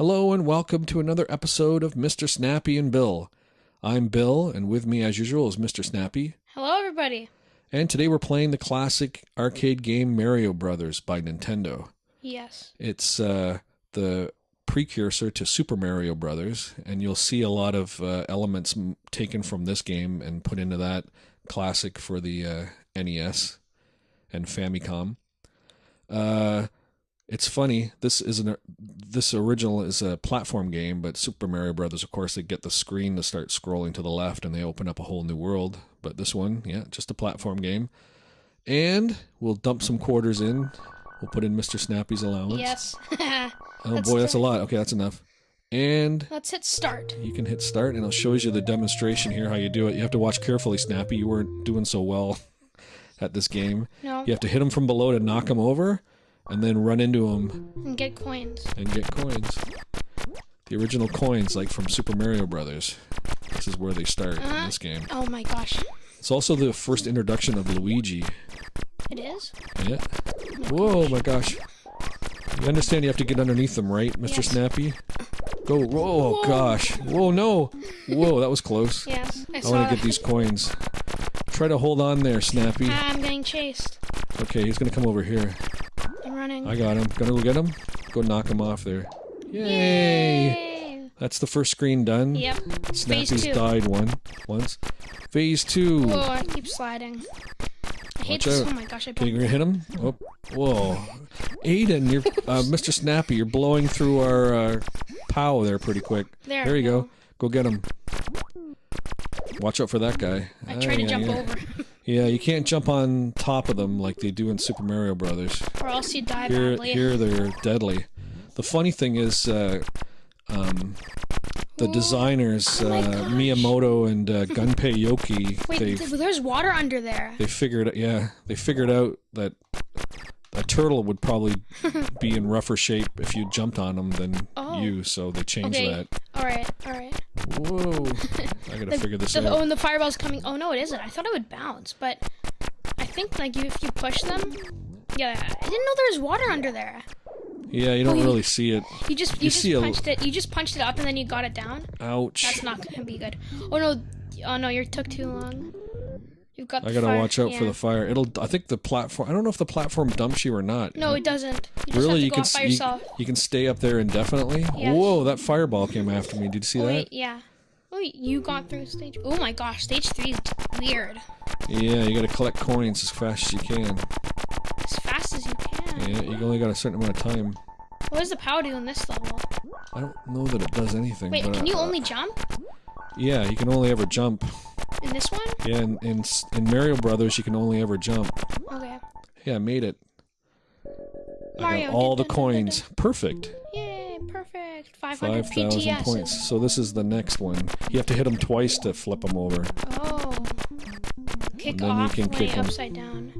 Hello and welcome to another episode of Mr. Snappy and Bill. I'm Bill, and with me, as usual, is Mr. Snappy. Hello, everybody. And today we're playing the classic arcade game Mario Brothers by Nintendo. Yes. It's uh, the precursor to Super Mario Brothers, and you'll see a lot of uh, elements m- taken from this game and put into that classic for the uh, NES and Famicom. Uh, it's funny. This is an this original is a platform game, but Super Mario Brothers, of course, they get the screen to start scrolling to the left, and they open up a whole new world. But this one, yeah, just a platform game. And we'll dump some quarters in. We'll put in Mr. Snappy's allowance. Yes. Oh Let's boy, that's a lot. Okay, that's enough. And Let's hit start. you can hit start, and it shows you the demonstration here how you do it. You have to watch carefully, Snappy. You weren't doing so well at this game. No. You have to hit them from below to knock them over, and then run into them And get coins. and get coins. The original coins, like from Super Mario Brothers. This is where they start in Uh-huh. this game. Oh my gosh. It's also the first introduction of Luigi. It is? Yeah. Whoa, my gosh. You understand you have to get underneath them, right, Mr. Yes. Snappy? Go. Whoa, Whoa. gosh. Whoa, no. Whoa, that was close. Yes. I I want to get these coins. Try to hold on there, Snappy. I'm getting chased. Okay, he's going to come over here. Running. I got him. Gonna go get him? Go knock him off there. Yay! Yay! That's the first screen done. Yep. Snappy's died one once. Phase two. Whoa, I keep sliding. I hate Watch this. out. Oh my gosh, I Can you hit him? Oh, whoa. Aiden, you're uh, Mr. Snappy. You're blowing through our uh, POW there pretty quick. There. There you go. Go get him. Watch out for that guy. I tried to yeah, jump yeah. over. Yeah, you can't jump on top of them like they do in Super Mario Brothers. or else you die Here, badly. here they're deadly. The funny thing is, uh, um, the Ooh. designers, Oh uh. Miyamoto and uh, Gunpei Yokoi, Wait, they there's water under there. they figured, yeah, they figured out that a turtle would probably be in rougher shape if you jumped on them than Oh. you, so they changed Okay. that. Alright, alright. Whoa! I gotta The- figure this the, out. oh, and the fireball's coming. Oh no, it isn't. I thought it would bounce, but I think like if you push them, yeah. I didn't know there was water under there. Yeah, you don't Oh, you- really see it. You just you, You just punched it. You just punched it up and then you got it down. Ouch! That's not gonna be good. Oh no, oh no, you took too long. You've got. I gotta fire- watch out for the fire. It'll. I think the platform. I don't know if the platform dumps you or not. No, it doesn't. You just really, you can up by s- you, you can stay up there indefinitely. Yes. Whoa! That fireball came after me. Did you see Oh, that? wait, yeah. Oh, you got through stage. Oh my gosh, stage three is weird. Yeah, you gotta collect coins as fast as you can. As fast as you can. Yeah, you only got a certain amount of time. What does the power do in this level? I don't know that it does anything. Wait, can you uh, only jump Yeah, you can only ever jump. In this one? Yeah, in, in in Mario Brothers, you can only ever jump. Okay. Yeah, I made it. I Mario, got all the coins. Perfect. Yay, perfect. 500 Five thousand PTS. points. So this is the next one. You have to hit them twice to flip them over. Oh. Kick And then you off can way kick upside down.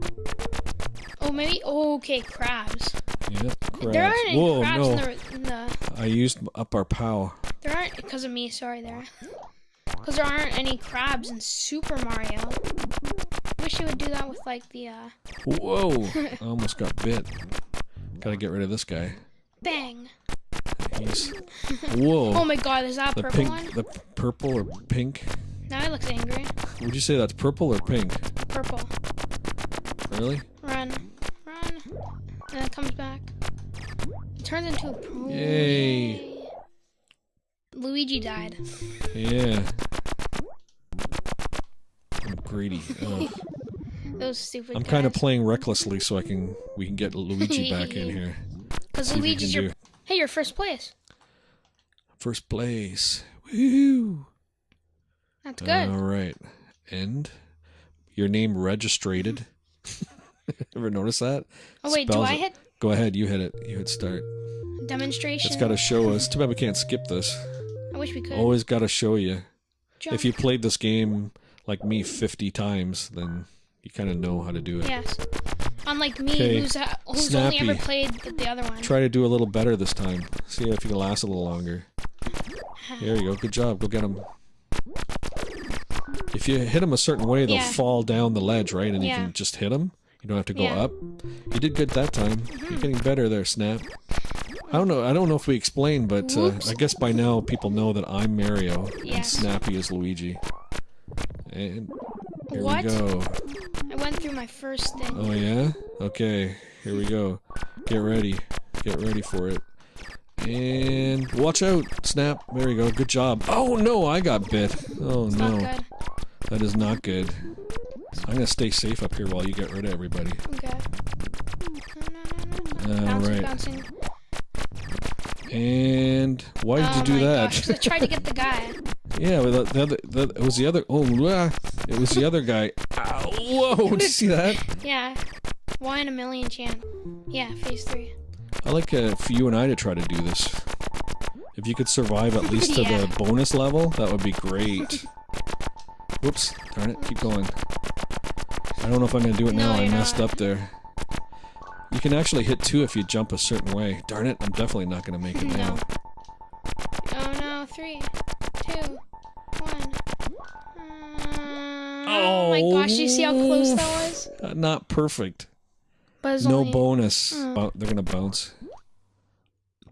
Oh, maybe. Oh, okay, crabs. Yep. There crabs. aren't any Whoa, crabs no! in, the, in the. I used up our POW. There aren't because of me. Sorry, there. Because there aren't any crabs in Super Mario. Wish you would do that with like the uh, Whoa! I almost got bit. Gotta get rid of this guy. bang. He's. Whoa! Oh my God, is that a the purple pink, one? the purple or pink? Now it looks angry. Would you say that's purple or pink? Purple. Really? Run, run, and it comes back. It turns into a. Yay. Luigi died. Yeah. I'm greedy. Those stupid. I'm kind of playing recklessly so I can we can get Luigi back in here. Because Luigi's your. do Hey, you're first place. first place. Woohoo! That's good. All right. And your name registered. Ever notice that? oh wait, do spells I it. hit Go ahead. You hit it. You hit start. demonstration? It's got to show us. Too bad we can't skip this. Wish we could. Always got to show you. Jump. If you played this game like me 50 times, then you kind of know how to do it. Yes. Unlike me, Okay, who's, who's only ever played the, the other one. Try to do a little better this time. See if you can last a little longer. There you go. Good job. Go get him. If you hit them a certain way, they'll Yeah. fall down the ledge, right? And you can just hit them. You don't have to go Yeah. up. You did good that time. You're mm-hmm. getting better there, Snap. I don't know. I don't know if we explained, but uh, I guess by now people know that I'm Mario and Snappy is Luigi. And here What? we go. I went through my first thing. Oh yeah. Okay. Here we go. Get ready. Get ready for it. And watch out, Snap. There you go. Good job. Oh no, I got bit. Oh it's no, not good. that is not good. I'm gonna stay safe up here while you get rid of everybody. Okay. No, no, no, no, no. All bouncing, right. bouncing. And why did oh you do that? Gosh, I tried to get the guy. Yeah, the, the other, the, it was the other. Oh, blah. it was the other guy. Ow, whoa! Did you see that? Yeah. One in a million chance. Yeah, phase three. I like uh, for you and I to try to do this. If you could survive at least to Yeah. the bonus level, that would be great. Whoops! Darn it! Keep going. I don't know if I'm gonna do it No, now. I messed not. up there. You can actually hit two if you jump a certain way. Darn it! I'm definitely not gonna make it now. Oh no, three, two, one. Uh, oh my gosh, you see how close that was? Uh, not perfect. But No only, bonus. Mm. They're gonna bounce.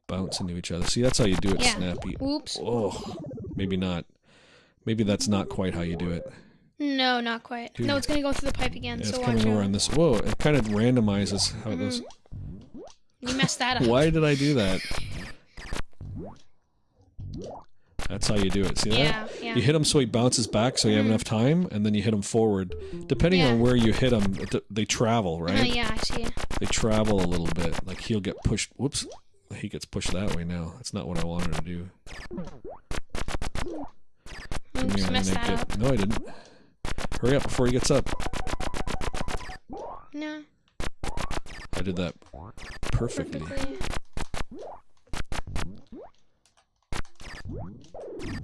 Bounce into each other. See, that's how you do it, Yeah. Snappy. Oops. Oh, maybe not. Maybe that's not quite how you do it. No, not quite. Dude. No, it's gonna go through the pipe again, Yeah, it's so watch coming over on this. Whoa! It kind of randomizes how it mm-hmm. goes. You messed that up. Why did I do that? That's how you do it. See that? Yeah, yeah. You hit him so he bounces back, so you have mm-hmm. enough time, and then you hit him forward. Depending on where you hit him, they travel, Oh right? yeah, I see. They travel a little bit. Like he'll get pushed. Whoops! He gets pushed that way now. That's not what I wanted to do. Oops, messed that get- up. No, I didn't. Hurry up before he gets up. No, I did that perfectly. perfectly.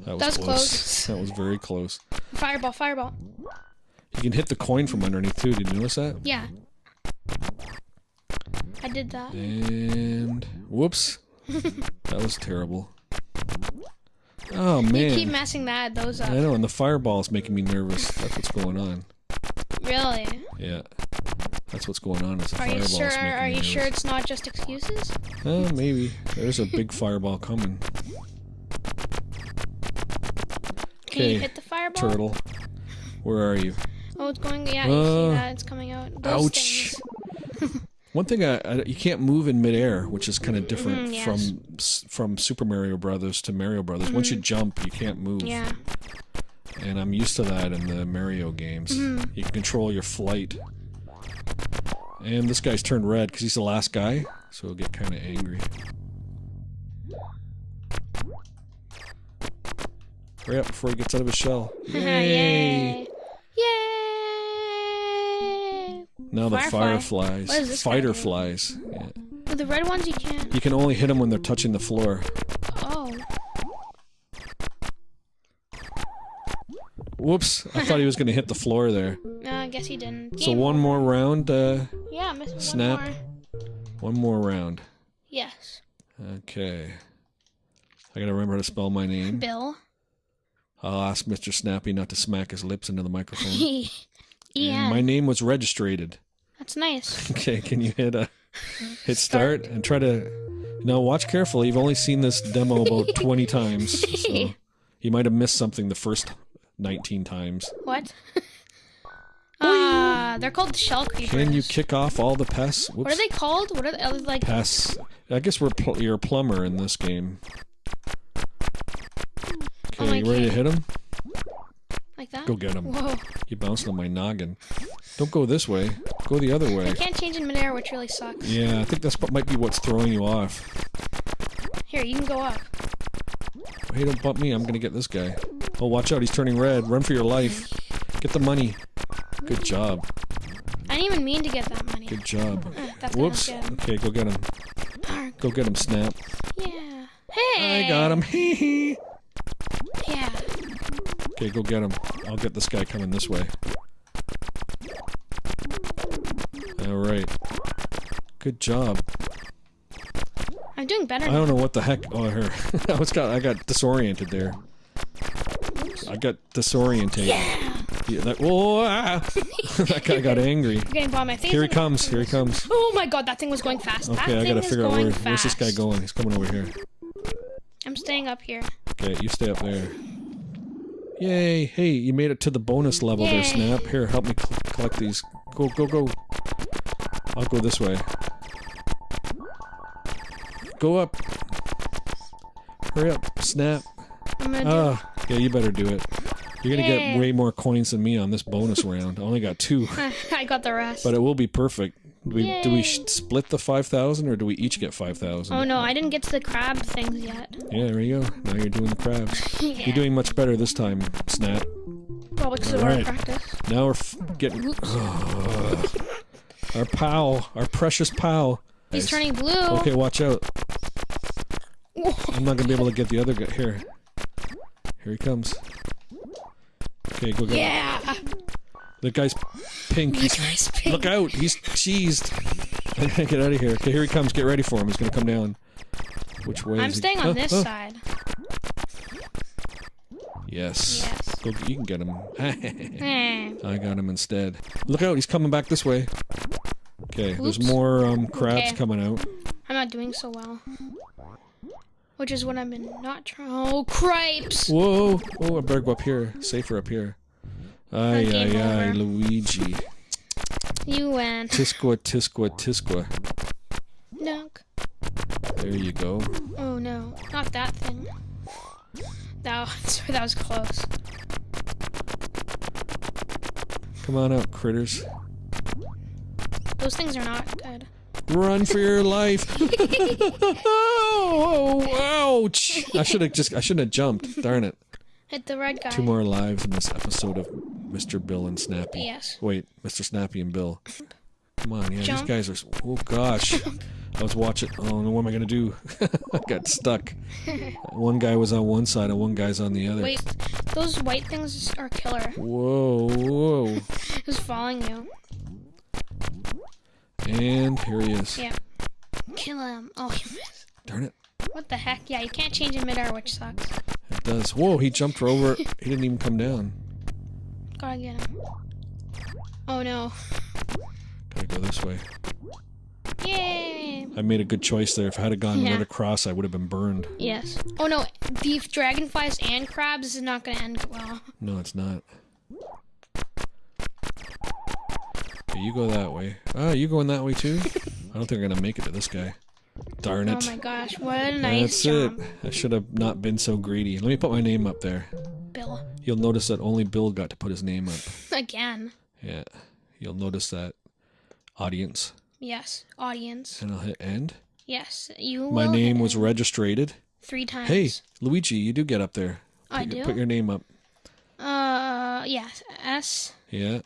That was That was close. close. That was very close. Fireball, fireball. You can hit the coin from underneath too. Did you notice that? Yeah. I did that. And whoops, that was terrible. Oh man! You keep messing that those up. I know, and the fireball is making me nervous. That's what's going on. Really? Yeah, that's what's going on. Is the Are you sure? making Are you nervous. sure it's not just excuses? Oh, maybe there's a big fireball coming. Can you hit the fireball? turtle. Where are you? Oh, it's going. Yeah, you Uh, see that? It's coming out. Those ouch. One thing I, I you can't move in midair, which is kind of different Mhm, yes. from from Super Mario Brothers to Mario Brothers. Once you jump, you can't move. Mm-hmm. Yeah. and I'm used to that in the Mario games. Mm-hmm. You can control your flight. And this guy's turned red because he's the last guy, so he'll get kind of angry. Hurry up before he gets out of his shell. Yay! Yay! Now the Firefly. fireflies, What does guy fighter flies. Yeah. The red ones, you can't. You can only hit them when they're touching the floor. Oh. Whoops! I thought he was going to hit the floor there. No, I guess he didn't. So Game one more round. Uh, Yeah, missing Snap. one more. one more round. Yes. Okay. I gotta remember how to spell my name. Bill. I'll ask Mr. Snappy not to smack his lips into the microphone. Ian. And my name was registered. That's nice. Okay, can you hit uh, hit start and try to now watch carefully. You've only seen this demo about 20 times, so you might have missed something the first 19 times. What? Ah, they're called shell creepers. Can you kick off all the pests? Whoops. What are they called? What are they are they like? Pests. I guess we're pl- you're a plumber in this game. Okay, Oh you ready to hit him? Like that? Go get him. Whoa. He bounced on my noggin. Don't go this way. Go the other way. You can't change in midair, which really sucks. Yeah, I think that's what might be what's throwing you off. Here, you can go up. Hey, don't bump me. I'm gonna get this guy. Oh, watch out. He's turning red. Run for your life. Get the money. Good job. I didn't even mean to get that money. Good job. Uh, Whoops. Okay, go get him. him. Go get him, Snap. Yeah. Hey. I got him. Hee hee. Yeah. Okay, go get him. I'll get this guy coming this way. All right. Good job. I'm doing better I now. don't know what the heck. Oh, her. I was got. I got disoriented there. I got disorientated. Yeah. Yeah, that, whoa, ah. that guy got angry. You're getting by my face. Here he comes. Here he comes. Oh my god, that thing was going fast. that Okay, I gotta figure out where, fast. where's this guy going. He's coming over here. I'm staying up here. Okay, you stay up there. Yay! Hey, you made it to the bonus level there, Snap. Here, help me collect these. Go, go, go. I'll go this way. Go up. Hurry up, Snap. I'm gonna Ah, yeah, you better do it. You're gonna Yay. get way more coins than me on this bonus round. I only got two, I got the rest. but it will be perfect. Do we, do we split the 5,000 or do we each get 5,000? oh no, I didn't get to the crab things yet. Yeah, there you go. Now you're doing the crabs. yeah. You're doing much better this time, Snap. Probably because of Alright. our practice. Now we're f- getting. Our pal, our precious pal. He's Nice. turning blue. Okay, watch out. I'm not gonna be able to get the other guy. Here, here he comes. Okay, go get him. Yeah. the guy's pink. He's, Nice pig. look out! He's cheesed. I gotta get out of here. Okay, here he comes. Get ready for him. He's gonna come down. Which way? I'm is he- staying on Oh, this oh. side. Yes. Yes. Go, you can get him. Eh. I got him instead. Look out! He's coming back this way. Okay, there's more um, crabs Okay. coming out. I'm not doing so well. Which is what I've been not trying. Oh, cripes! Whoa! Oh, I better go up here. Safer up here. Ay, ay, ay. Luigi. You win. Tisqua, tisqua, tisqua. Dunk. There you go. Oh no, not that thing. That was, that was close. Come on out, critters. Those things are not good. Run for your life. oh, ouch. I should have just, I shouldn't have jumped. Darn it. Hit the red guy. Two more lives in this episode of Mr. Bill and Snappy. Yes. Wait, Mr. Snappy and Bill. Come on, yeah, Jump. these guys are. Oh gosh, I was watching. Oh no, what am I gonna do? I got stuck. one guy was on one side and one guy's on the other. Wait, those white things are killer. Whoa, whoa, Who's following you? And here he is. Yeah. Kill him. Oh, he missed. Darn it, What the heck? Yeah, you can't change in midair, which sucks. it does. Whoa, he jumped over. He didn't even come down. Gotta get him. Oh no. Gotta go this way. Yay! I made a good choice there. If I had gone Yeah. right across, I would have been burned. Yes. Oh no, beef, dragonflies, and crabs is not gonna end well. No, it's not. You go that way. Ah, you going that way too? I don't think I'm gonna make it to this guy. Darn it. Oh my gosh, what a nice That's it. I should have not been so greedy. Let me put my name up there. Bill. You'll notice that only Bill got to put his name up. Again. Yeah. You'll notice that audience. Yes. Audience. And I'll hit end. Yes. You My name was registered. three times. Hey, Luigi, you do get up there. I Put your- do. Put your name up. Uh, yes. S. Yeah.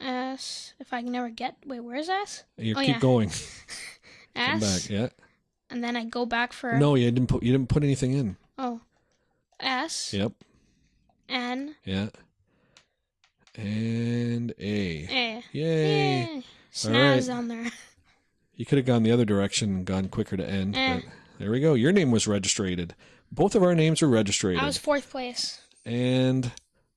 S. If I can never get. Wait, where's S? You Oh, keep yeah. going. Come back. Yeah. And then I go back for. No, you didn't put you didn't put anything in. Oh. S. Yep. N. Yeah. And A. A. Yay. Yay. Snaz right. on there. You could have gone the other direction and gone quicker to end, Eh. but there we go. Your name was registered. Both of our names were registered. I was fourth place. And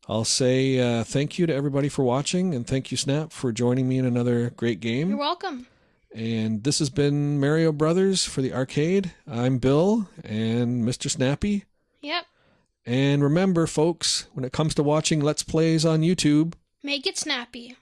I'll say uh, thank you to everybody for watching, and thank you, Snap, for joining me in another great game. You're welcome. And this has been Mario Brothers for the arcade. I'm Bill and Mr. Snappy. Yep. And remember, folks, when it comes to watching Let's Plays on YouTube, Make it snappy.